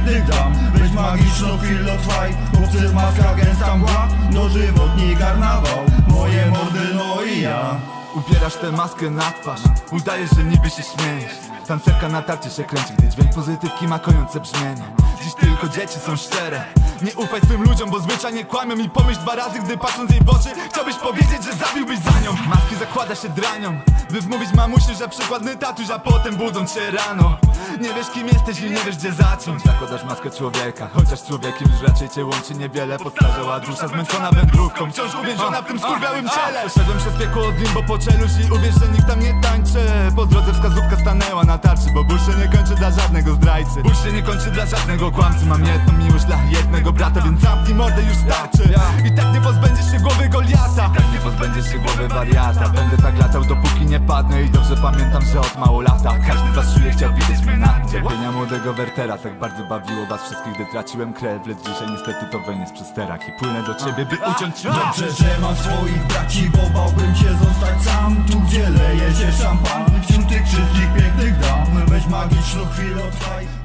pięknych dam. Weź magiczną chwilę trwaj Chłopcy w maskach gęsta mgła No żywotni karnawał Moje mordy no i ja. Ubierasz tę maskę na twarz Udajesz, że niby się śmiejesz. Tancerka na tarczy się kręci, gdy dźwięk pozytywki ma kojące brzmienie. Dziś tylko dzieci są szczere. Nie ufaj swym ludziom, bo zwyczajnie kłamią I pomyśl dwa razy, gdy patrząc jej w oczy Zakłada się dranią. By wmówić mamusi, że przykładny tatuś A potem budząc się rano. Nie wiesz kim jesteś i nie wiesz gdzie zacząć. Zakładasz maskę człowieka Chociaż człowiekiem już raczej cię łączy niewiele. Podstarzała dusza zmęczona wędrówką. Wciąż uwięziona w tym skurwiałym ciele. Szedłem przez piekło od limbo po czeluść I uwierz, że nikt tam nie tańczy. Po drodze wskazówka stanęła na tarczy Bo ból się nie kończy dla żadnego zdrajcy. Ból się nie kończy dla żadnego kłamcy. Mam jedną miłość dla jednego brata Więc zamknij mordę już starczy. I tak głowy wariata. Będę tak latał dopóki nie padnę I dobrze pamiętam, że od mało lata Każdy z was czuje chciał widzieć mnie na Cierpienia młodego Wertera Tak bardzo bawiło was wszystkich, gdy traciłem krew. Lecz dzisiaj niestety to wejdę przez sterach I płynę do ciebie, by uciąć ci noc Dobrze, że mam swoich braci, bo bałbym się zostać sam. Tu gdzie leje się szampan Wśród tych wszystkich pięknych dam. Weź magiczną chwilę trwaj